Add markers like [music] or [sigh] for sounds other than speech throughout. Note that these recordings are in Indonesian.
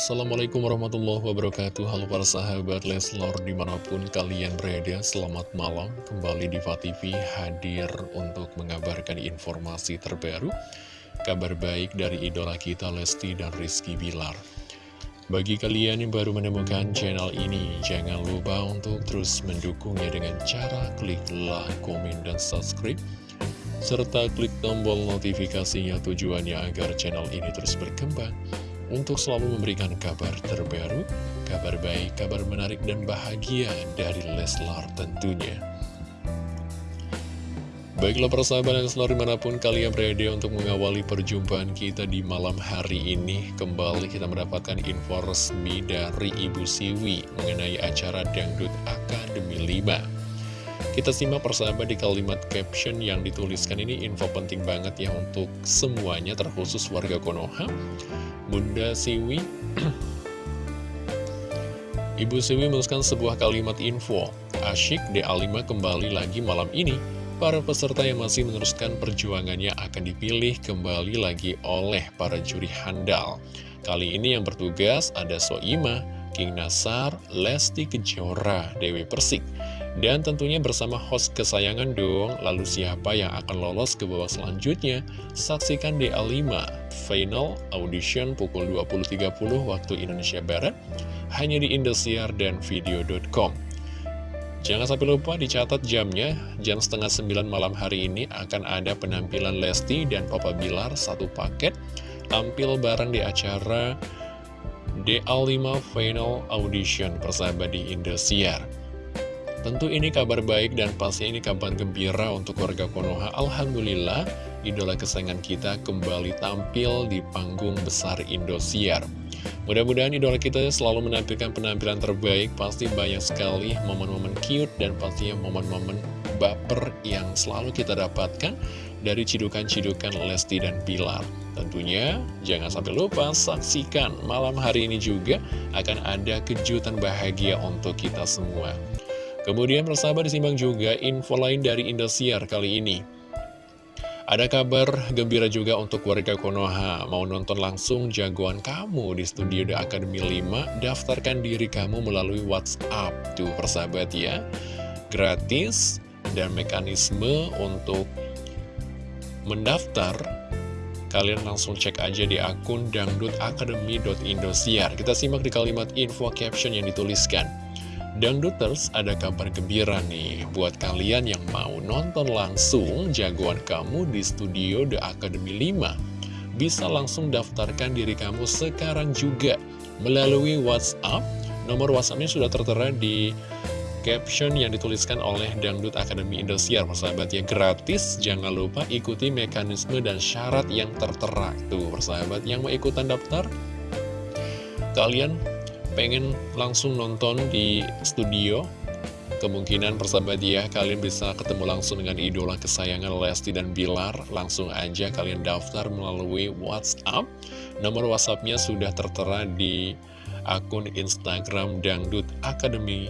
Assalamualaikum warahmatullahi wabarakatuh. Halo para sahabat Leslor di mana pun kalian berada Selamat malam. Kembali di TV hadir untuk mengabarkan informasi terbaru Kabar baik dari idola kita Lesti dan Rizky Bilar. Bagi kalian yang baru menemukan channel ini Jangan lupa untuk terus mendukungnya dengan cara klik like, komen, dan subscribe serta klik tombol notifikasinya tujuannya agar channel ini terus berkembang untuk selalu memberikan kabar terbaru, kabar baik, kabar menarik dan bahagia dari Leslar tentunya. Baiklah persahabat Leslar di mana pun kalian berada untuk mengawali perjumpaan kita di malam hari ini Kembali kita mendapatkan info resmi dari Ibu Siwi mengenai acara Dangdut Akademi 5 kita simak persahabat di kalimat caption yang dituliskan ini info penting banget ya untuk semuanya terkhusus warga Konoha. Bunda Siwi [clears throat] Ibu Siwi menuliskan sebuah kalimat info. Asyik DA5 kembali lagi malam ini. Para peserta yang masih meneruskan perjuangannya akan dipilih kembali lagi oleh para juri handal. Kali ini yang bertugas ada Soima, King Nasar, Lesti Kejora, Dewi Persik. Dan tentunya bersama host kesayangan dong, lalu siapa yang akan lolos ke babak selanjutnya? Saksikan DA5 Final Audition pukul 20.30 waktu Indonesia Barat, hanya di Indosiar dan Video.com. Jangan sampai lupa dicatat jamnya, jam setengah sembilan malam hari ini akan ada penampilan Lesti dan Papa Bilar satu paket, tampil bareng di acara DA5 Final Audition persahabat di Indosiar. Tentu ini kabar baik dan pasti ini kabar gembira untuk warga Konoha. Alhamdulillah, idola kesayangan kita kembali tampil di panggung besar Indosiar. Mudah-mudahan idola kita selalu menampilkan penampilan terbaik, pasti banyak sekali momen-momen cute dan pastinya momen-momen baper yang selalu kita dapatkan dari cidukan-cidukan Lesti dan Pilar. Tentunya jangan sampai lupa saksikan malam hari ini juga akan ada kejutan bahagia untuk kita semua. Kemudian persahabat disimbang juga info lain dari Indosiar kali ini. Ada kabar gembira juga untuk warga Konoha. Mau nonton langsung jagoan kamu di studio The Academy 5, daftarkan diri kamu melalui WhatsApp. Tuh persahabat ya, gratis dan mekanisme untuk mendaftar kalian langsung cek aja di akun dangdutacademy.indosiar. Kita simak di kalimat info caption yang dituliskan. Dangduters, ada kabar gembira nih buat kalian yang mau nonton langsung jagoan kamu di studio The Academy 5. Bisa langsung daftarkan diri kamu sekarang juga melalui WhatsApp. Nomor WhatsAppnya sudah tertera di caption yang dituliskan oleh Dangdut Academy Indosiar. Persahabat ya gratis, jangan lupa ikuti mekanisme dan syarat yang tertera. Tuh persahabat yang mau ikutan daftar, kalian pengen langsung nonton di studio Kemungkinan persahabat ya, kalian bisa ketemu langsung dengan idola kesayangan Lesti dan Bilar. Langsung aja kalian daftar melalui WhatsApp. Nomor WhatsAppnya sudah tertera di akun Instagram Dangdut Academy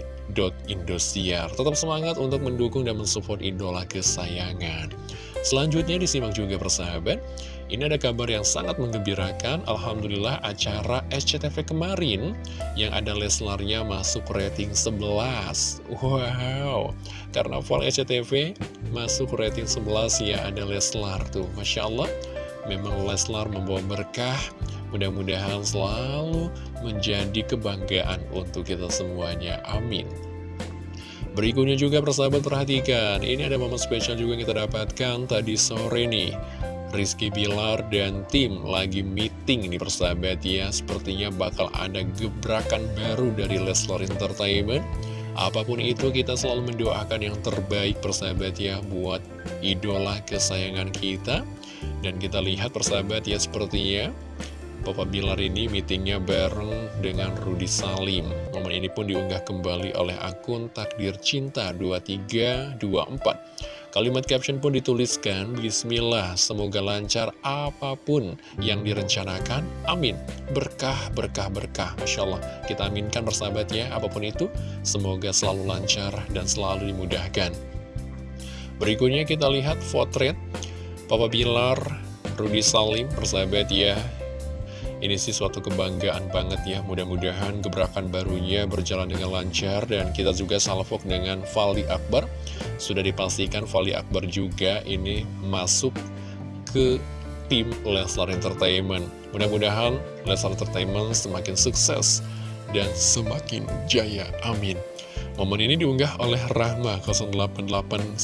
Indosiar. Tetap semangat untuk mendukung dan mensupport idola kesayangan. Selanjutnya disimak juga persahabat. Ini ada kabar yang sangat menggembirakan. Alhamdulillah acara SCTV kemarin yang ada Leslarnya masuk rating 11. Wow, karena full SCTV masuk rating 11 ya ada Leslar tuh. Masya Allah, memang Leslar membawa berkah. Mudah-mudahan selalu menjadi kebanggaan untuk kita semuanya. Amin. Berikutnya juga persahabat perhatikan, ini ada momen spesial juga yang kita dapatkan tadi sore nih. Rizky Bilar dan tim lagi meeting nih persahabat ya Sepertinya bakal ada gebrakan baru dari Leslar Entertainment Apa pun itu kita selalu mendoakan yang terbaik persahabat ya Buat idola kesayangan kita Dan kita lihat persahabat ya sepertinya Papa Bilar ini meetingnya bareng dengan Rudi Salim. Momen ini pun diunggah kembali oleh akun Takdir Cinta 2324. Kalimat caption pun dituliskan, Bismillah, semoga lancar apa pun yang direncanakan. Amin. Berkah, berkah, berkah. Masya Allah, kita aminkan bersahabat ya, apa pun itu, semoga selalu lancar dan selalu dimudahkan. Berikutnya kita lihat potret Papa Bilar, Rudi Salim, persahabat ya, Ini sih suatu kebanggaan banget ya Mudah-mudahan gebrakan barunya berjalan dengan lancar Dan kita juga salvok dengan Fali Akbar Sudah dipastikan Fali Akbar juga ini masuk ke tim Leslar Entertainment Mudah-mudahan Leslar Entertainment semakin sukses dan semakin jaya. Amin. Momen ini diunggah oleh Rahma 08816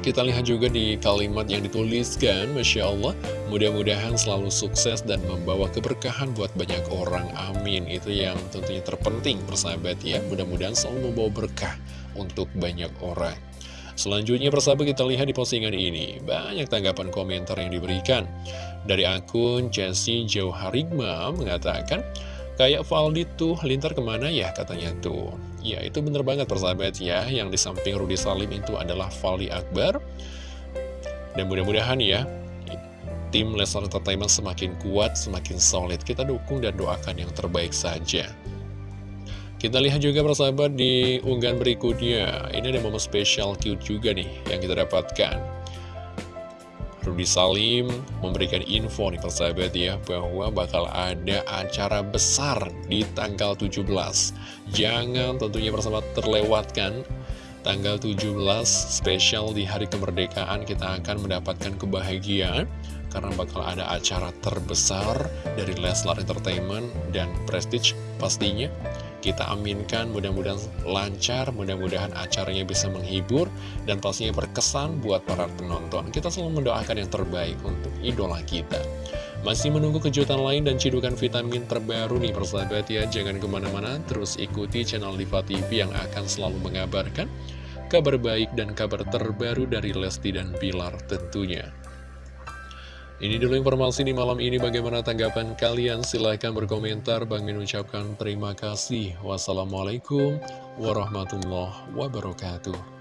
kita lihat juga di kalimat yang dituliskan, Masya Allah, mudah-mudahan selalu sukses dan membawa keberkahan buat banyak orang. Amin. Itu yang tentunya terpenting, persahabat ya. Mudah-mudahan selalu membawa berkah untuk banyak orang. Selanjutnya persahabat kita lihat di postingan ini. Banyak tanggapan komentar yang diberikan. Dari akun Jesse Jauharigma mengatakan Kayak Valdi tuh lintar ke mana ya? katanya tuh. Ya itu bener banget persahabat ya. Yang di samping Rudi Salim itu adalah Valdi Akbar. Dan mudah-mudahan ya Tim Leslar Entertainment semakin kuat, semakin solid. Kita dukung dan doakan yang terbaik saja kita lihat juga persahabat di unggahan berikutnya. Ini ada momen spesial cute juga nih yang kita dapatkan. Rudy Salim memberikan info nih persahabat ya bahwa bakal ada acara besar di tanggal 17 Jangan tentunya persahabat terlewatkan. Tanggal 17 spesial di hari kemerdekaan kita akan mendapatkan kebahagiaan Karena bakal ada acara terbesar dari Leslar Entertainment dan Prestige pastinya kita aminkan mudah-mudahan lancar, mudah-mudahan acaranya bisa menghibur dan pastinya berkesan buat para penonton. Kita selalu mendoakan yang terbaik untuk idola kita. Masih menunggu kejutan lain dan cidukan vitamin terbaru nih persahabat ya. Jangan ke mana-mana, terus ikuti channel Diva TV yang akan selalu mengabarkan kabar baik dan kabar terbaru dari Lesti dan Pilar tentunya. Ini dulu informasi di malam ini. Bagaimana tanggapan kalian? Silahkan berkomentar. Bang Min ucapkan terima kasih. Wassalamualaikum warahmatullahi wabarakatuh